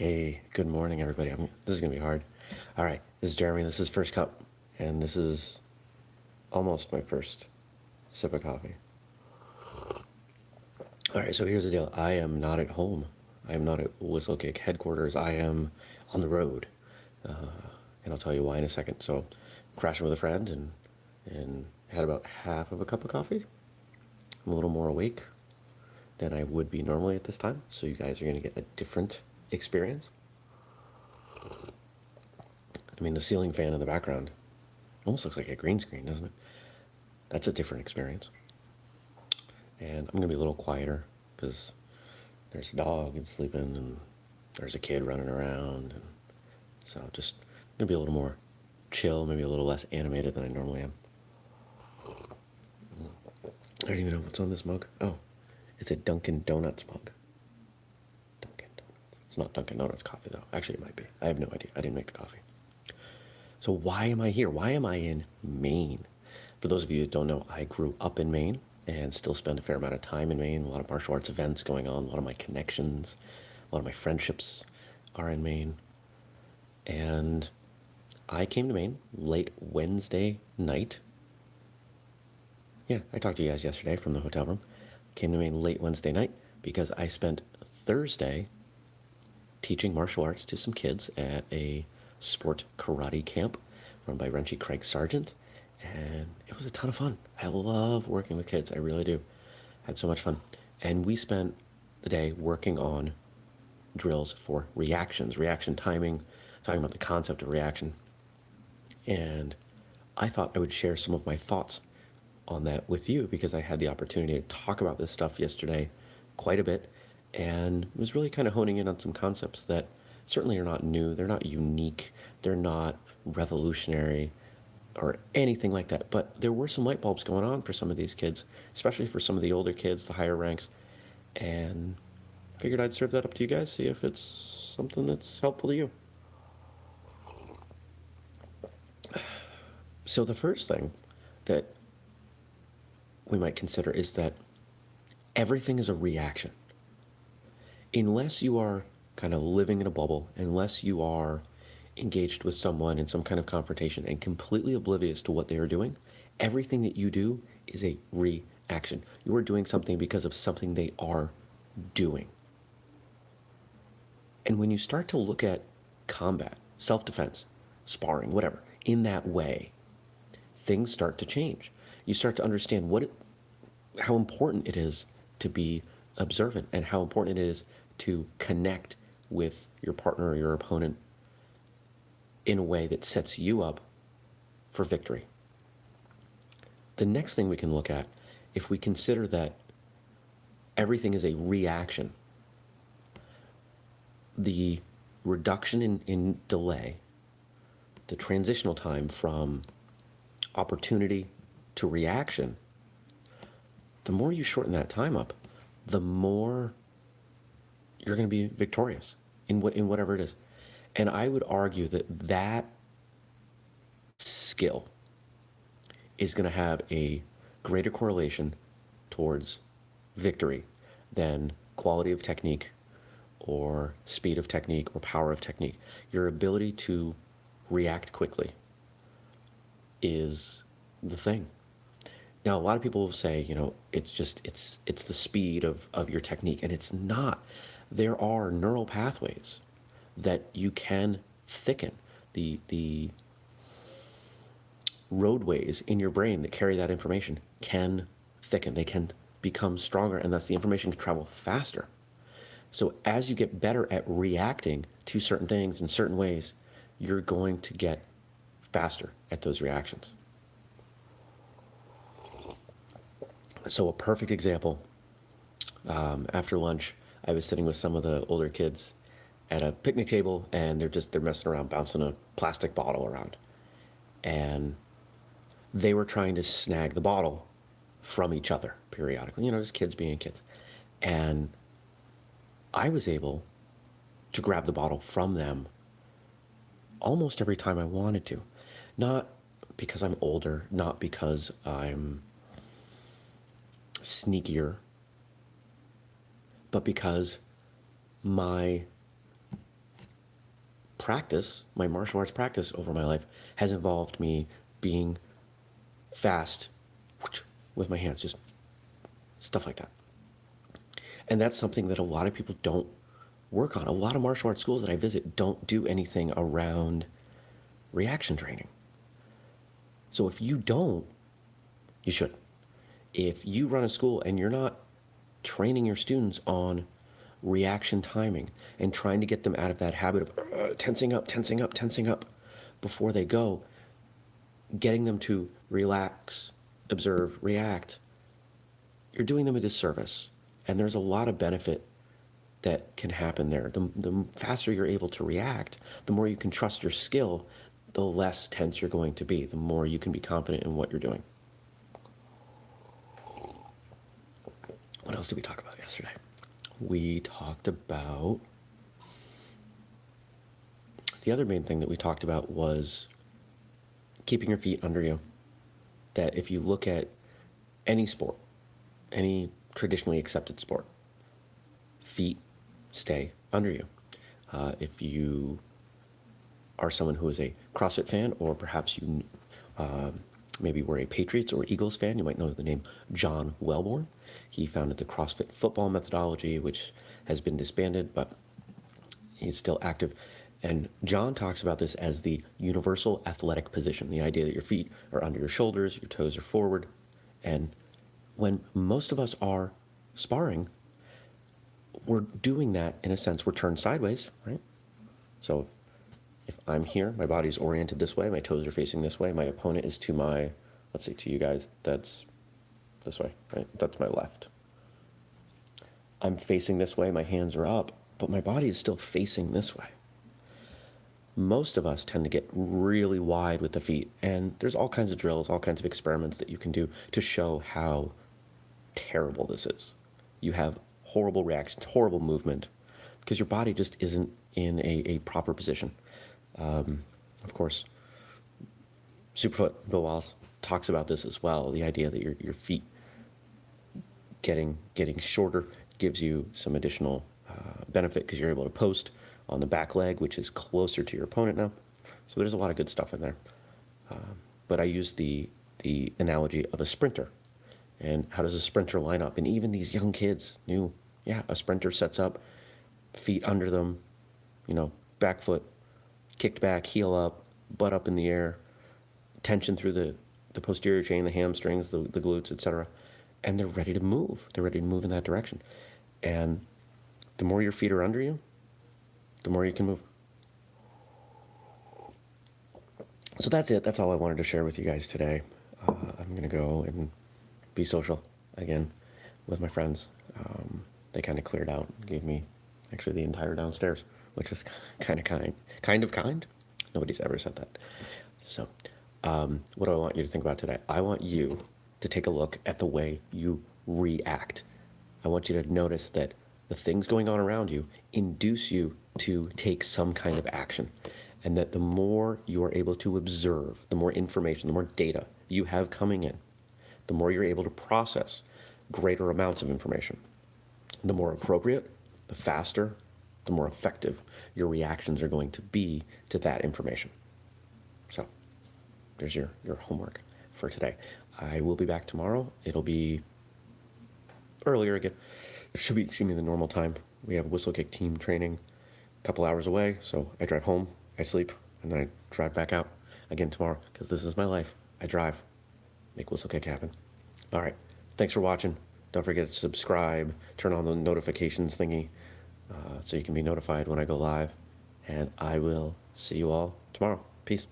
Hey, good morning, everybody. I'm, this is gonna be hard. All right, this is Jeremy. This is First Cup, and this is almost my first sip of coffee. All right, so here's the deal. I am not at home. I am not at Whistlekick headquarters. I am on the road, uh, and I'll tell you why in a second. So, crashing with a friend and and had about half of a cup of coffee. I'm a little more awake than I would be normally at this time, so you guys are gonna get a different experience. I mean, the ceiling fan in the background almost looks like a green screen, doesn't it? That's a different experience. And I'm gonna be a little quieter because there's a dog and sleeping and there's a kid running around. And so just gonna be a little more chill, maybe a little less animated than I normally am. I don't even know what's on this mug. Oh, it's a Dunkin' Donuts mug. Not Dunkin' Donuts coffee though. Actually, it might be. I have no idea. I didn't make the coffee. So why am I here? Why am I in Maine? For those of you that don't know, I grew up in Maine and still spend a fair amount of time in Maine. A lot of martial arts events going on. A lot of my connections, a lot of my friendships are in Maine. And I came to Maine late Wednesday night. Yeah, I talked to you guys yesterday from the hotel room. Came to Maine late Wednesday night because I spent Thursday teaching martial arts to some kids at a sport karate camp run by Renshi Craig Sargent. And it was a ton of fun. I love working with kids. I really do. Had so much fun. And we spent the day working on drills for reactions, reaction timing, talking about the concept of reaction. And I thought I would share some of my thoughts on that with you because I had the opportunity to talk about this stuff yesterday quite a bit and was really kind of honing in on some concepts that certainly are not new, they're not unique, they're not revolutionary or anything like that. But there were some light bulbs going on for some of these kids, especially for some of the older kids, the higher ranks. And figured I'd serve that up to you guys, see if it's something that's helpful to you. So the first thing that we might consider is that everything is a reaction unless you are kind of living in a bubble, unless you are engaged with someone in some kind of confrontation and completely oblivious to what they are doing, everything that you do is a reaction. You are doing something because of something they are doing. And when you start to look at combat, self defense, sparring, whatever, in that way, things start to change. You start to understand what it, how important it is to be observant and how important it is to connect with your partner or your opponent in a way that sets you up for victory. The next thing we can look at, if we consider that everything is a reaction, the reduction in, in delay, the transitional time from opportunity to reaction, the more you shorten that time up, the more you're going to be victorious in what in whatever it is. And I would argue that that skill is going to have a greater correlation towards victory than quality of technique or speed of technique or power of technique. Your ability to react quickly is the thing. Now, a lot of people will say, you know, it's just it's it's the speed of of your technique, and it's not there are neural pathways that you can thicken the the roadways in your brain that carry that information can thicken. They can become stronger and thus the information can travel faster. So as you get better at reacting to certain things in certain ways you're going to get faster at those reactions. So a perfect example um, after lunch I was sitting with some of the older kids at a picnic table and they're just they're messing around bouncing a plastic bottle around. And they were trying to snag the bottle from each other periodically you know just kids being kids. And i was able to grab the bottle from them almost every time i wanted to. Not because i'm older not because i'm sneakier but because my practice, my martial arts practice over my life, has involved me being fast with my hands, just stuff like that. And that's something that a lot of people don't work on. A lot of martial arts schools that I visit don't do anything around reaction training. So if you don't, you should. If you run a school and you're not training your students on reaction timing and trying to get them out of that habit of uh, tensing up, tensing up, tensing up before they go, getting them to relax, observe, react, you're doing them a disservice. And there's a lot of benefit that can happen there. The, the faster you're able to react, the more you can trust your skill, the less tense you're going to be, the more you can be confident in what you're doing. What else did we talk about yesterday? We talked about the other main thing that we talked about was keeping your feet under you. That if you look at any sport, any traditionally accepted sport, feet stay under you. Uh, if you are someone who is a CrossFit fan, or perhaps you uh, maybe were a Patriots or Eagles fan, you might know the name John Welbourn. He founded the CrossFit football methodology, which has been disbanded, but he's still active. And John talks about this as the universal athletic position the idea that your feet are under your shoulders, your toes are forward. And when most of us are sparring, we're doing that in a sense, we're turned sideways, right? So I'm here, my body's oriented this way, my toes are facing this way, my opponent is to my, let's say to you guys, that's this way, right? That's my left. I'm facing this way, my hands are up, but my body is still facing this way. Most of us tend to get really wide with the feet, and there's all kinds of drills, all kinds of experiments that you can do to show how terrible this is. You have horrible reactions, horrible movement, because your body just isn't in a, a proper position. Um, of course, Superfoot, Bill Wallace, talks about this as well. The idea that your, your feet getting getting shorter gives you some additional uh, benefit because you're able to post on the back leg, which is closer to your opponent now. So there's a lot of good stuff in there. Um, but I use the the analogy of a sprinter, and how does a sprinter line up? And even these young kids knew, yeah, a sprinter sets up, feet under them, you know, back foot, kicked back, heel up, butt up in the air, tension through the the posterior chain, the hamstrings, the, the glutes, etc. And they're ready to move. They're ready to move in that direction. And the more your feet are under you, the more you can move. So that's it. That's all I wanted to share with you guys today. Uh, I'm going to go and be social again with my friends. Um, they kind of cleared out, gave me actually the entire downstairs, which is kind of kind. Kind of kind? Nobody's ever said that. So, um, what do I want you to think about today? I want you to take a look at the way you react. I want you to notice that the things going on around you induce you to take some kind of action. And that the more you are able to observe, the more information, the more data you have coming in, the more you're able to process greater amounts of information. The more appropriate, the faster, the more effective your reactions are going to be to that information. So there's your, your homework for today. I will be back tomorrow. It'll be earlier again. It should be, excuse me, the normal time. We have whistlekick team training a couple hours away. So I drive home, I sleep, and then I drive back out again tomorrow because this is my life. I drive, make whistlekick happen. All right. Thanks for watching. Don't forget to subscribe, turn on the notifications thingy uh, so you can be notified when I go live. And I will see you all tomorrow. Peace.